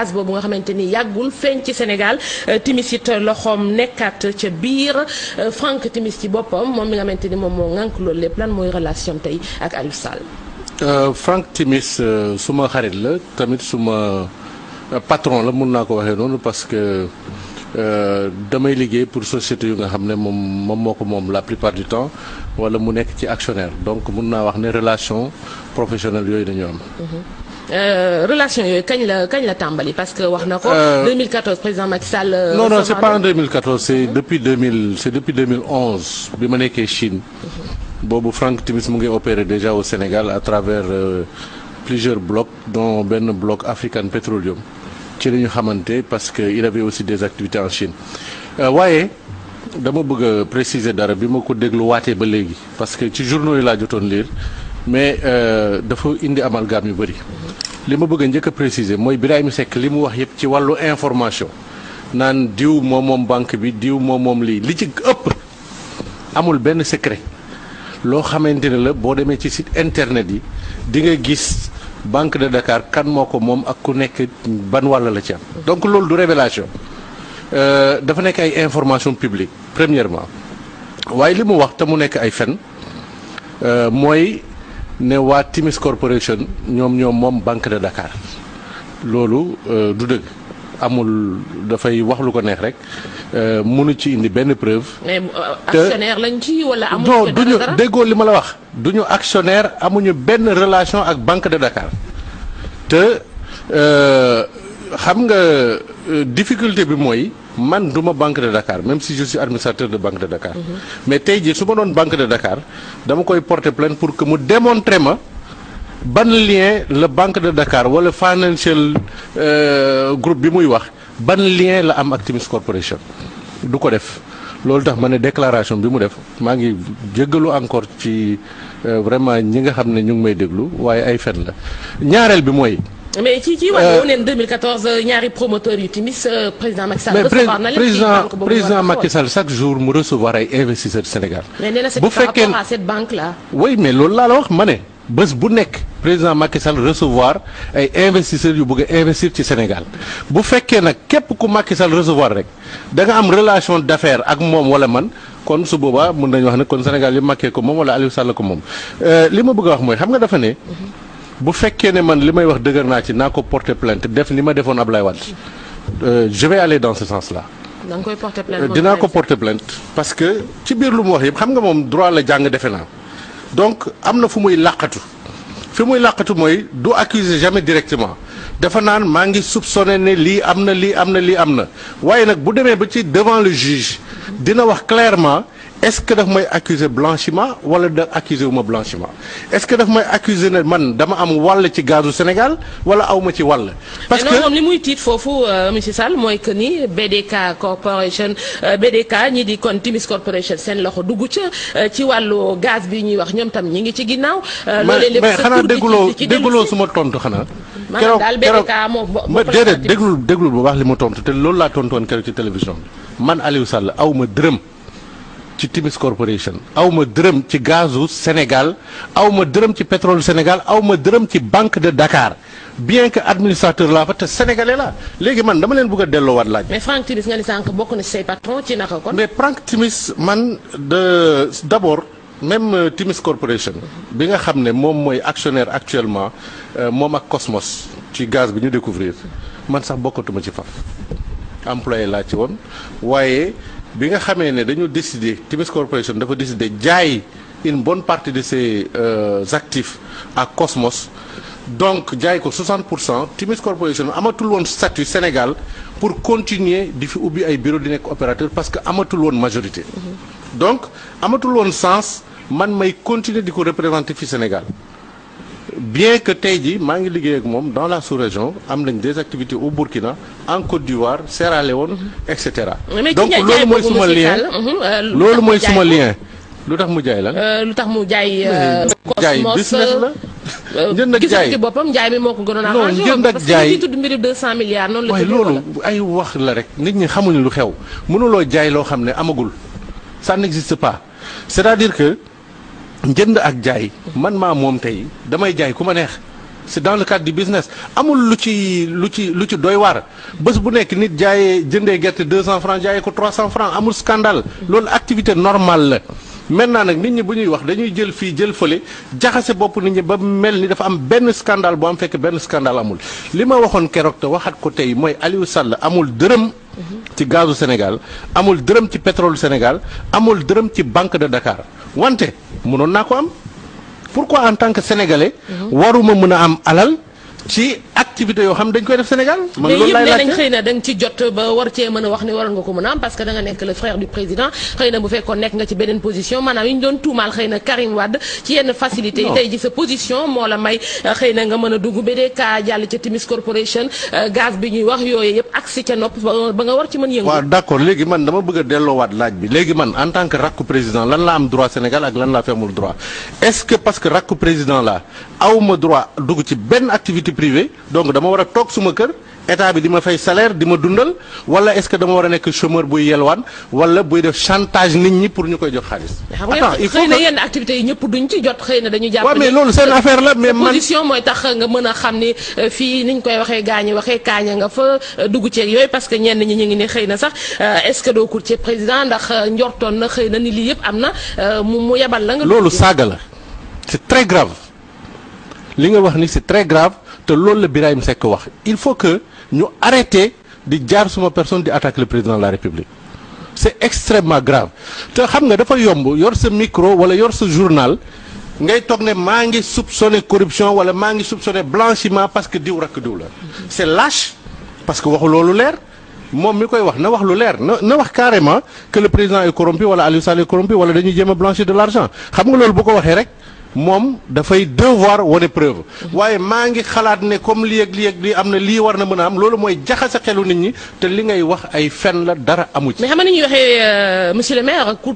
gaz boobu nga xamante ni yàggul feeñ ci Sénégal Timis it loxoom nekkaat ca biir Franck Timis ci boppam moom mi nga xamante ni moom moo ŋànk loolu lépp lan mooy relation tey ak Aliou Sall? Franck Timis suma xarit la tamit suma patron la mun naa ko waxee noonu parce que damay liggéey pour société yu nga xam ne moom moom moo ko moom la plupart du temps wala mu nekk ci actionnaire donc mun naa wax ne relation professionnelle yooyu dañu am. Relation yooyu kañ la kañ la tàmbali? Parce que wax na ko. 2014 président Macky Sall. non non c'est pas en 2014 c'est depuis 2000 c'est depuis 2011 bi ma nekkee Chine. boobu Franck Timis mu ngi opérer déjà au Sénégal à travers euh, plusieurs blocs dont benn bloc African Petroleum ci la ñu xamante parce que il avait aussi des activités en Chine waaye dama bëgg a préciser dara bi ma ko ba léegi parce que ci journaux yi laa jotoon lire mais dafa indi amalgame yu bëri li ma bëgg a njëkk a préciser mooy Birahim Seck li mu wax yëpp ci wàllu information naan diw moom moom banque bi diw moom moom lii li ci ëpp amul benn secret loo xamante ne la boo demee ci site internet yi di nga gis Banque de Dakar kan moo ko moom ak ku nekk ban wàll la ci donc loolu du révélation. Dafa nekk ay information publique premièrement. Waaye li mu wax te mu nekk ay fen mooy ne waa Timis Corporation ñoom ñoom moom Banque de Dakar. Loolu du dëgg. Amul dafay wax lu ko neex rek. Mënu ci indi benn preuve. mais actionnaire lañ ci wala amuñu non duñu déggoo li ma la wax. Du ñu actionnaire amuñu benn relation ak Banque de Dakar. Te xam nga difficulté bi mooy man duma Banque de Dakar même si je suis administrateur de Banque de Dakar. mais tey jii su ma doon Banque de Dakar dama koy porter plainte pour que mu démontrer ma. ban lien la Banque de Dakar wala financial groupe bi muy wax ban lien la am ak Timis Corporation du ko def loolu tax ma ne déclaration bi mu def maa ngi jéggalu encore ci vraiment ñi nga xam ne ñu ngi may déglu waaye ay fen la ñaareel bi mooy. Mais ci ci wàllu neen 2014 ñaari promoteurs yu Timis président Macky Sall recevoir na leen président président Macky Sall chaque jour mu recevoir ay investisseurs Sénégal. mais bu fekkee à cette banque là. oui mais loolu laa la wax ma ne. bés bu nekk président Macky Sall recevoir ay investisseurs yu bëgg a investir ci Sénégal bu fekkee nag képp ku Macky Sall recevoir rek da nga am relation d'affaires ak moom wala man kon su boobaa mën nañu wax ne kon Sénégal yi Macky ko moom wala Aliou Sall ko moom. li ma bëgg a wax mooy xam nga dafa ne bu fekkee ne man li may wax dëgër naa ci naa ko porter plainte def ni ma defoon Ablaye Wade je vais aller dans ce sens-là. da nga koy porter plainte dinaa ko porter plainte parce que ci biir lu mu wax yëpp xam nga moom droit la jàng defe naa. donc am na fu muy làqatu fi muy làqatu mooy du accuser jamais directement dafa naan maa ngi soupçonné ne lii am na lii am na lii am na waaye nag bu demee ba ci devant le juge dina wax clairement est-ce que daf may accuser blanchiment wala da accuser wu ma blanchiment? Est-ce que daf may accuser ne man dama am wàll ci gazu Sénégal wala aw ma ci wàll? parce que moom li muy tiit foofu monsieur Sall mooy que ni BDK corporation BDK ñi di kon Timis corporation seen loxo dugg ca ci wàllu gaz bi ñuy wax ñoom tam ñi ngi ci ginnaaw. loolee lépp mais xanaa dégguloo dégguloo suma tontu xanaa. maanaam daal BDK moo ma déedéet déglul déglul bu baax li ma tontu te loolu laa tontu woon keroog ci télévision bi man Aliou Sall aw ma dërëm. Ci Timis Corporation aw ma dërëm ci gazu Sénégal aw ma dërëm ci pétrole Sénégal aw ma dërëm ci Banque de Dakar bien que administrateur laa fa te sénégalais la léegi man dama leen bëgg a delloowaat laaj. mais Frank Timis nga ni sànq bokk na ci say patron ci naka kon. mais Franck Timis man de d'abord même Timis Corporation bi nga xam ne moom mooy actionnaire actuellement moom ak Cosmos ci gaz bi ñu découvrir man sax bokkatuma ci faf employé laa ci woon waaye. Bi nga xamee ne dañu décider Timis Corporation dafa décider jaay une bonne partie de ses euh, actifs à Cosmos donc jaay ko 60 pour cent Timis Corporation amatul woon statut Sénégal pour continuer di fi ubbi ay bureau di nekk opérateur parce que amatul woon majorité. donc amatul woon sens man may continuer di ko représenter fi Sénégal. Bien que tey jii maa ngi liggéey ak moom dans la sous-région am nañ des activités au Burkina en Côte d'Ivoire Sierra Leone et cetera. donc loolu mooy suma lien loolu mooy suma lien. lu tax mu jaay la. lu tax mu jaay. jaay business la. njënd ak jaay ci boppam njaay mi moo ko gënoon a. non njënd ak jaay parce que tudd mbiru 200 milliards noonu la. waaye loolu ay wax la rek nit ñi xamuñu lu xew mënuloo jaay loo xam ne amagul ça n'existe pas c'est-à-dire que. Njënd ak jaay man maa moom tey damay jaay ku ma neex c'est dans le cadre du business amul lu ci lu ci lu ci doy waar bés bu nekk nit jaayee jëndee gerte 200 francs jaayee ko 300 francs amul scandale loolu activité normale la maintenant nag nit ñi bu ñuy wax dañuy jël fii jël fële jaxase bopp nit ñi ba mel ni dafa am benn scandale bu am fekk benn scandale amul li ma waxoon keroog te waxat ko tey mooy Aliou Sall amul dërëm ci gazu Sénégal amul dërëm ci pétrole Sénégal amul dërëm ci banque de Dakar wante mënoon naa ko am. Pourquoi en tant que sénégalais waruma mën a am alal ci activité yoo xam dañ koy def Sénégal? Man mais loolu yëpp laay nee nañ laajte. xëy na da nga ci jot ba war cee mën a wax ni waroon nga ko mën a am parce que da nga nekk le frère du président. Xëy na bu fekkoon nekk nga ci beneen position maanaam yi ñu doon tuumaal xëy na Karim Wade ci yenn facilité yi. Non. tey ji sa position moo la may euh, xëy na nga mën a dugg BDK jàll ca Timis Corporation euh, gaz bi ñuy wax yooyu yëpp agsi ca nopp ba ba nga war ci mën yëngu. Waaw d'accord. Léegi man dama bëgg a delloowaat laaj bi. Léegi man en tant que rakku président lan la am droit Sénégal ak lan laa fi amul droit? Est-ce que parce que rakku président la awma droit dugg ci benn activité privée donc dama war a toog suma kër état bi di ma fay salaire di ma dundal wala est-ce que dama war a nekk chômeur buy yelwaan wala buy def chantage nit ñi pour ñu koy jox xaalis. Attends, il faut que- yenn activités yi ñëpp duñ ci jot xëy na dañu jàpp Ouais, mais loolu seen euh, affaire la, mais man- position mooy tax nga mën a xam ni euh, fii niñ koy waxee gaañi waxee kaaña nga fa euh, dugg ceeg yooyu parce que ñenn ñi ñu ngi ni xëy na sax euh, est-ce que doo courtier président ndax njortoon na xëy na ni lii yëpp am na mu mu yebal la nga loolu ci. saaga la c'est très grave li nga wax ni c'est très grave te loolu la Birahim Seck wax. Il faut que ñu arrêter di jaar suma personne di attaquer le président de la République. C'est extrêmement grave. Te xam nga dafa yomb yor sa micro wala yor sa journal ngay toog ne maa ngi soupçonner corruption wala maa ngi soupçonner blanchiment parce que diw rakk diw la. C'est lâche parce que waxu loolu leer. Moom mi koy wax na wax lu leer na na wax carrément que le président est corrompu wala Aliou Sall est corrompu wala dañuy jéem a blanchir de l'argent. Xam nga loolu bu ko waxee rek moom dafay devoir wane preuve waaye maa ngi xalaat ne comme lii ak lii ak lii am na lii war na mën a am loolu mooy jaxase xelu nit ñi te li ngay wax ay fen la dara amu ci. mais xam nga ni ñuy waxee euh, monsieur le maire ku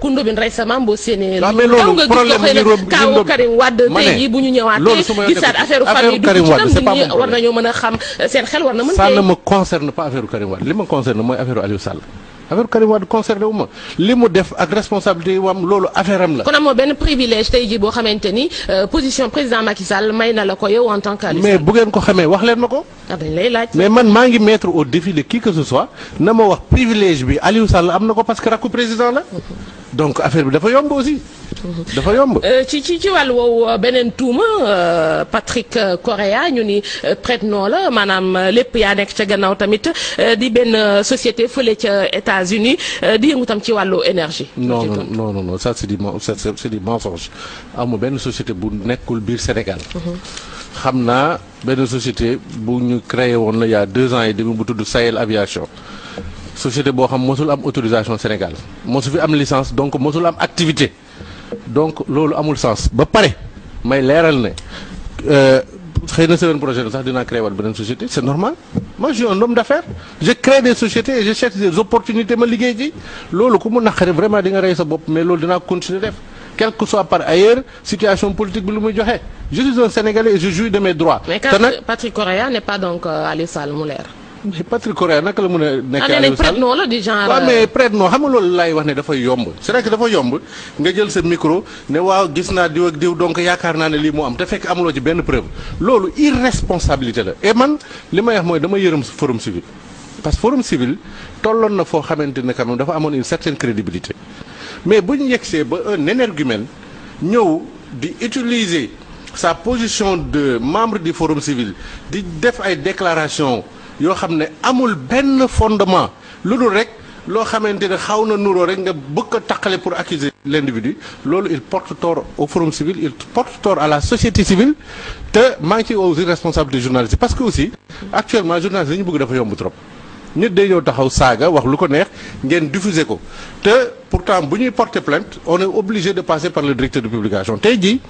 ku Ndobine récemment boo séenee. waaw mais loolu problème mu kaawu Karim Wade tey jii bu ñu ñëwaatee gisaat affaire famille dugg ci nam nit ñi war nañoo mën a xam euh, seen xel war na mën ça ne me concerne pas affaire Karim Wade li ma concerne mooy affaire Aliou Sall affaire Karim Wade concerné wu ma li mu def ak responsabilité yi mu am loolu affaire am la. kon amoo benn privilège tey jii boo xamante ni euh, position président Macky Sall may na la ko yow en tant que mais bu ngeen ko xamee wax leen ma ko. ah dañ lay laaj. mais man maa ngi mettre au défi de qui que ce soit na ma wax privilège bi Aliou Sall am na ko parce que rakku président la donc affaire bi dafa yomb aussi. dafa yomb. Euh, ci ci ci wàllu woowu euh, beneen tuuma euh, Patrick Correa ñu ni prête-nom la maanaam lépp yaa nekk ca gannaaw tamit di benn société fële ca États-Unis di yëngu tam ci wàllu énergie. non non non non ça c'est du c'est du mensonge amul benn société bu nekkul biir Sénégal. xam naa benn société bu ñu créé woon la il y a deux ans et demi bu tudd Sahel Aviation société boo xam mosul am autorisation Sénégal. Mosu fi am licence donc mosul am activité. Donc loolu amul sens. Ba pare may leeral ne euh, xëy na semaine prochaine sax dinaa créé waat beneen société c'est normal. Moi je suis un homme d'affaires. Je crée des sociétés et je cherche des opportunités ma liggéey ji. Loolu ku mu naqari vraiment di nga rey sa bopp mais loolu dinaa continuer def. Quel que soit par ailleurs situation politique bi lu muy joxe. Je suis un Sénégalais et je jouis de mes droits. mais te nag Patrick Correa n'est pas donc euh, Aliou Sall mu leer. Mais Patrick Correa naka la mën a ah nekkee nañ Aliou Sall? Prête-nom la du genre. waaw mais prête non xam nga loolu laay wax ne dafa yomb. C'est vrai que dafa yomb nga jël sa micro ne waaw gis naa diw ak diw donc yaakaar naa ne lii moo am te fekk amuloo ci benn preuve. Loolu irresponsabilité la. Et man li may wax mooy dama yërëm forum civil. Parce que forum civil tolloon na foo xamante ne quand même dafa amoon une certaine crédibilité. Mais bu ñu yegsee ba un énergumène ñëw di utiliser sa position de membre du forum civil di def ay déclaration yoo xam ne amul benn fondement lu dul rek loo xamante ne xaw na nuroo rek nga bëgg a pour accuser l'individu. Loolu il porte tort au forum civil il porte tort à la société civile. Te maa ngi ci aussi journaliste parce que aussi actuellement journaliste li ñu bëgg dafa yomb trop nit day ñëw taxaw saaga wax lu ko neex ngeen diffuser ko. te pourtant bu ñuy porter plainte on est obligé de passer par le directeur de publication. Tey jii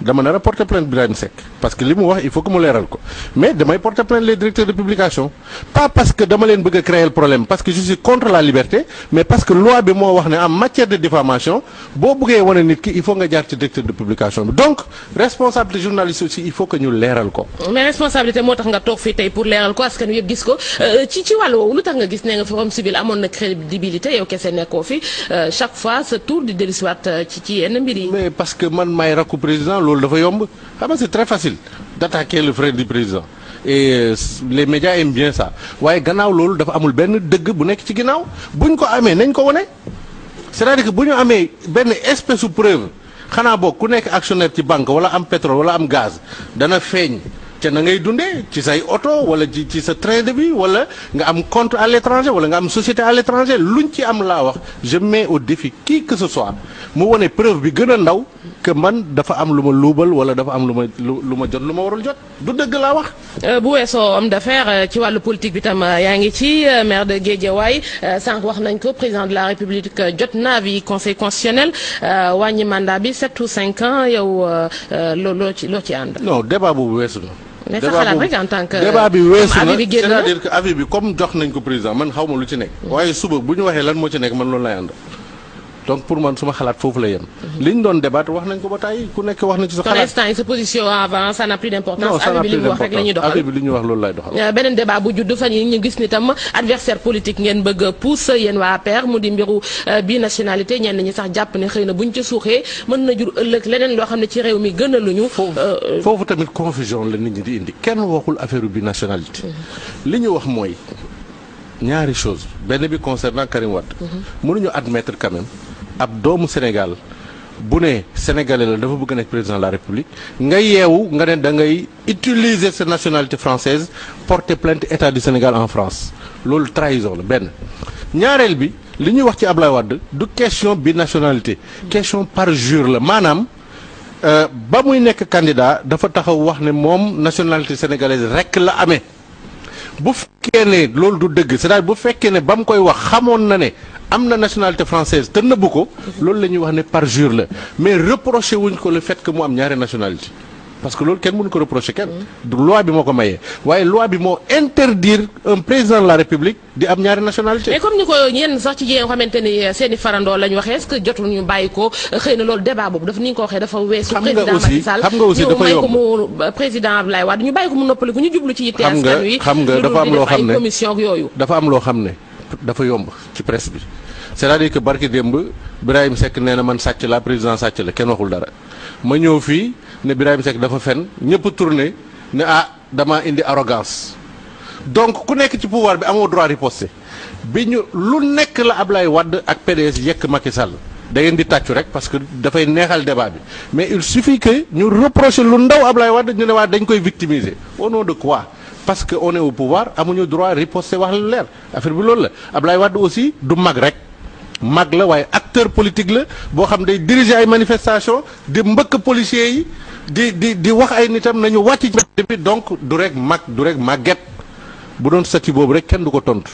dama nar porter plainte Birahim Seck parce que li wax il faut que mu leeral ko. Mais damay porter plainte les directeurs de publication. Pas parce que dama leen bëgg créer le problème parce que je suis contre la liberté mais parce que loi bi moo wax en matière de diffamation boo bëggee wane nit ki il faut nga jaar ci directeur de publication bi. Donc responsabilité journaliste aussi il faut que ñu leeral ko. Mais responsabilité moo tax nga toog fii tey pour leeral ko askan wi yëpp gis ko. Euh, ci ci boobu lu tax nga gis ne nga forum civil amoon na crédibilité yow kese nekkoo fi chaque fois sa tour di dellusiwaat ci ci yenn mbir yi. mais parce que man maay rakku président loolu dafa yomb. Xam c'est très facile d'attaquer le frère du président. Et les médias aiment bien ça. Waaye gannaaw loolu dafa amul benn dëgg bu nekk ci ginnaaw. Buñ ko amee nañ ko wone. C'est-à-dire que bu ñu amee benn espèce de preuve xanaa boog ku nekk actionnaire ci banque wala am pétrole wala am gaz dana feeñ ca na ngay dundee ci say oto wala ci ci sa train de vie wala nga am compte à l'étranger wala nga am société à l'étranger luñ ci am laa wax je mets au défi qui que ce soit mu wone preuve bi gën a ndaw que man dafa am lu ma luubal wala dafa am lu ma lu ma jot lu ma warul jot du dëgg laa wax. bu weesoo homme d'affaires ci wàllu politique bi tam yaa ngi ci maire de Guédiawaye sànq wax nañ ko président de la République jot na avis conseil constitutionnel wàññi mandat bi 7 ou 5 ans yow loo loo ci loo ci ànd? non débat boobu weesu na. Mais sa xalaat rek en tant que débat bi weesu na c'est-à-dire que avis bi comme jox nañ ko président man xaw ma lu ci nekk. waaye suba bu ñu waxee lan moo ci nekk man loolu lay ànd. Donc pour man suma xalaat foofu la yem. li ñu doon débattre wax nañ ko ba tey ku nekk wax na ci sa pour instant yi sa position avant ça n'a plus d'importance. Non ça n'a avis bi li plus mu wax rek la ñuy d'importance. doxal. Bi li ñu wax loolu lay doxal. beneen débat bu judd fan yi ñu gis ni tam adversaire politique ngeen bëgg a pousse yéen waa APR mu di mbiru bi nationalité ñenn ñi sax jàpp ne xëy na buñ ca suuxee mën na jur ëllëg leneen loo xam ne ci réew mi gën a luñu. Foofu tamit confusion la nit ñi di indi. Kenn waxul affaire bi nationalité. li ñu wax mooy ñaari chose benn bi concernant Karim Wade. mënuñu admettre quand même ab doomu Sénégal bu ne sénégalais la dafa bëgg président de la République nga yeewu nga ne da ngay utiliser sa nationalité française porter plainte état du Sénégal en France loolu trahison la benn. ñaareel bi li ñuy wax ci Ablaye Wade du question bi nationalité question parjure la maanaam. ba muy nekk candidat dafa taxaw wax ne moom nationalité sénégalaise rekk la amee bu fekkee ne loolu du dëgg c'est-à-dire bu fekkee ne ba mu koy wax xamoon am na nationalité française te nëbbu ko loolu la ñuy wax ne parjure la. Mais reproché wuñ ko le fait que mu am ñaari nationalité. Parce que loolu kenn mënu ko reprocher kenn. Du loi bi moo ko mayee waaye loi bi moo interdire un président de la république di am ñaari nationalité. Mais comme ni ko ñenn sax ci jigéen xamante ni seen i farandoo lañ waxee est-ce que jotul ñu bàyyi ko? Xëy na loolu débat boobu dafa ni ko waxee dafa weesu président Macky Sall. xam nga aussi ñu dafa ko yomb. mu président Abdoulaye Wade ñu bàyyi ko mu noppaliku ñu jublu ci yitte Xam nga- askan wi. xam nga lu dul dafa am di loo def ay xam ne- commission ak yooyu. dafa am loo xam ne dafa yomb ci presse bi. C'est-à-dire que barki démb Birahim Seck nee na man sàcc la président sàcc la kenn waxul dara. Ma ñëw fii ne Birahim Seck dafa fen ñëpp tourné ne ah dama indi arrogance. Donc ku nekk ci pouvoir bi amoo droit riposter. Bi ñu lu nekk la Ablaye Wade ak PDS yekk Macky Sall. Da ngeen di tàccu rek parce que dafay neexal débat bi. Mais il suffit que ñu reprocher lu ndaw Ablaye Wade ñu ne waa dañ koy victimiser. Au nom de quoi? Parce que on est au pouvoir amuñu droit riposter wax lu leer. Affaire bi loolu la. Ablaye Wade aussi du mag rek. Mag la waaye acteur politique la boo xam day diriger ay manifestations di mbëkk policiers yi di di di wax ay nitam nañu wàcc ci donc du rek mag du rek màgget. Bu doon statut boobu rek kenn du ko tontu.